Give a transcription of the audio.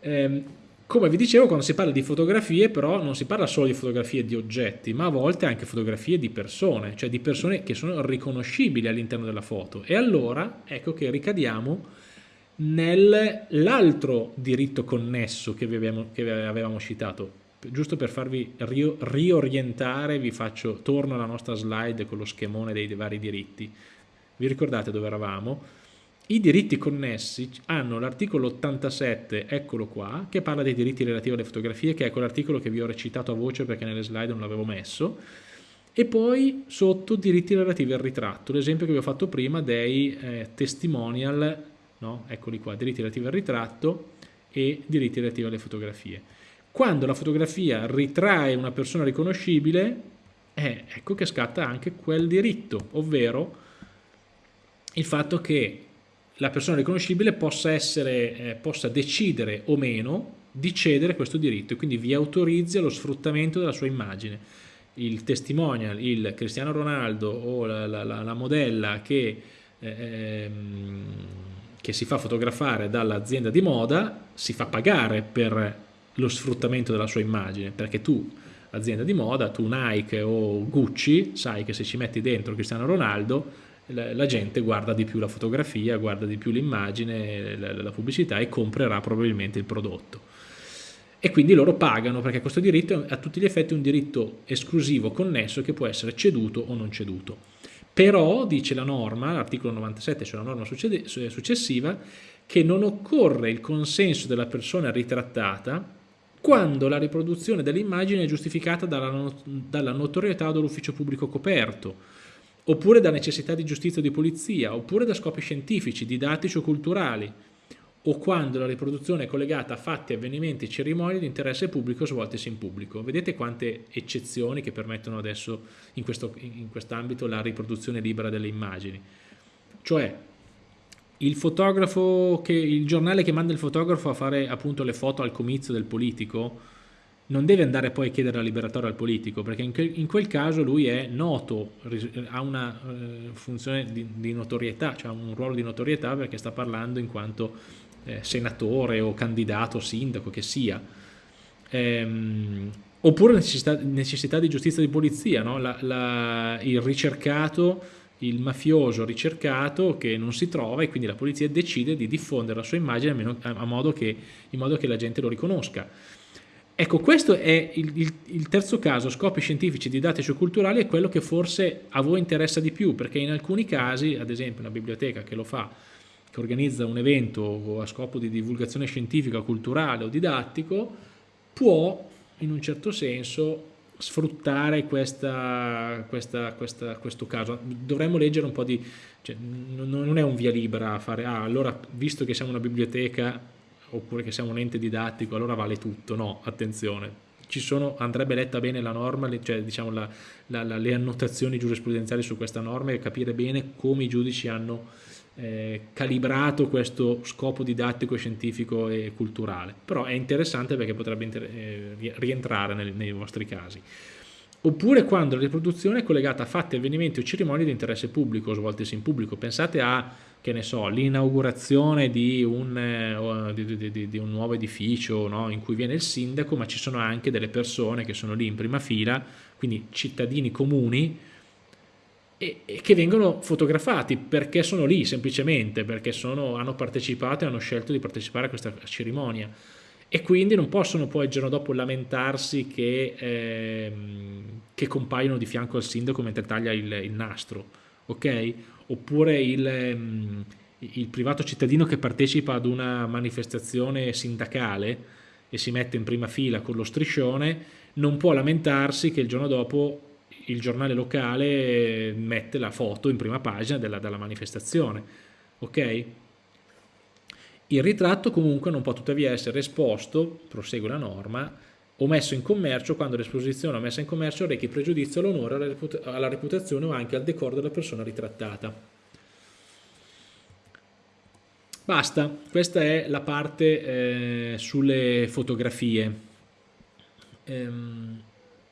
Ehm, come vi dicevo, quando si parla di fotografie, però non si parla solo di fotografie di oggetti, ma a volte anche fotografie di persone, cioè di persone che sono riconoscibili all'interno della foto. E allora ecco che ricadiamo nell'altro diritto connesso che, abbiamo, che avevamo citato. Giusto per farvi riorientare, vi faccio, torno alla nostra slide con lo schemone dei vari diritti. Vi ricordate dove eravamo? I diritti connessi hanno l'articolo 87, eccolo qua, che parla dei diritti relativi alle fotografie, che è quell'articolo che vi ho recitato a voce perché nelle slide non l'avevo messo, e poi sotto diritti relativi al ritratto, l'esempio che vi ho fatto prima dei eh, testimonial, no? eccoli qua, diritti relativi al ritratto e diritti relativi alle fotografie. Quando la fotografia ritrae una persona riconoscibile, eh, ecco che scatta anche quel diritto, ovvero il fatto che la persona riconoscibile possa, essere, eh, possa decidere o meno di cedere questo diritto e quindi vi autorizzi allo sfruttamento della sua immagine. Il testimonial, il Cristiano Ronaldo o la, la, la modella che, eh, ehm, che si fa fotografare dall'azienda di moda si fa pagare per lo sfruttamento della sua immagine perché tu azienda di moda, tu Nike o Gucci sai che se ci metti dentro Cristiano Ronaldo la, gente guarda di più la fotografia, guarda di più l'immagine, la, pubblicità e comprerà probabilmente il prodotto. E quindi loro pagano perché questo diritto è a tutti gli effetti un diritto esclusivo connesso che può essere ceduto o non ceduto. Però, dice la norma, l'articolo 97, cioè la norma successiva, che non occorre il consenso della persona ritrattata quando la riproduzione dell'immagine è giustificata dalla, dalla notorietà dell'ufficio pubblico coperto, oppure da necessità di giustizia o di polizia, oppure da scopi scientifici, didattici o culturali, o quando la riproduzione è collegata a fatti, avvenimenti cerimonie di interesse pubblico svoltesi in pubblico. Vedete quante eccezioni che permettono adesso in, quest'ambito la riproduzione libera delle immagini. Cioè, il che, il giornale che manda il fotografo a fare appunto le foto al comizio del politico, non deve andare poi a chiedere la liberatoria al politico, perché in, que in quel caso lui è noto, ha una eh, funzione di, notorietà, cioè un ruolo di notorietà perché sta parlando in quanto eh, senatore o candidato, sindaco, che sia. Ehm, oppure necessità, necessità, di giustizia di polizia, no? la, la, il ricercato, il mafioso ricercato che non si trova e quindi la polizia decide di diffondere la sua immagine a, a modo che, in modo che la gente lo riconosca. Ecco, questo è il, il, il, terzo caso, scopi scientifici, didattici o culturali, è quello che forse a voi interessa di più, perché in alcuni casi, ad esempio una biblioteca che lo fa, che organizza un evento a scopo di divulgazione scientifica, culturale o didattico, può in un certo senso sfruttare questa, questa, questa, questo caso. Dovremmo leggere un po' di... Cioè, non è un via libera a fare, ah, allora visto che siamo una biblioteca oppure che siamo un ente didattico, allora vale tutto. No, attenzione. Sono, andrebbe letta bene la norma, cioè diciamo la, la, la, le annotazioni giurisprudenziali su questa norma e capire bene come i giudici hanno eh, calibrato questo scopo didattico, scientifico e culturale. Però è interessante perché potrebbe eh, rientrare nei, nei vostri casi oppure quando la riproduzione è collegata a fatti, avvenimenti o cerimonie di interesse pubblico svoltesi in pubblico. Pensate a che ne so, l'inaugurazione di, eh, di, di, di, un nuovo edificio no? in cui viene il sindaco, ma ci sono anche delle persone che sono lì in prima fila, quindi cittadini comuni, e, e che vengono fotografati perché sono lì semplicemente, perché sono, hanno partecipato e hanno scelto di partecipare a questa cerimonia. E quindi non possono poi il giorno dopo lamentarsi che, eh, che compaiono di fianco al sindaco mentre taglia il, il nastro, ok? oppure il, ehm, il privato cittadino che partecipa ad una manifestazione sindacale e si mette in prima fila con lo striscione non può lamentarsi che il giorno dopo il giornale locale mette la foto in prima pagina della, della manifestazione ok? Il ritratto comunque non può tuttavia essere esposto prosegue la norma o messo in commercio quando l'esposizione o messa in commercio rechi pregiudizio all'onore, alla reputazione o anche al decoro della persona ritrattata. Basta, questa è la parte eh, sulle fotografie. Ehm,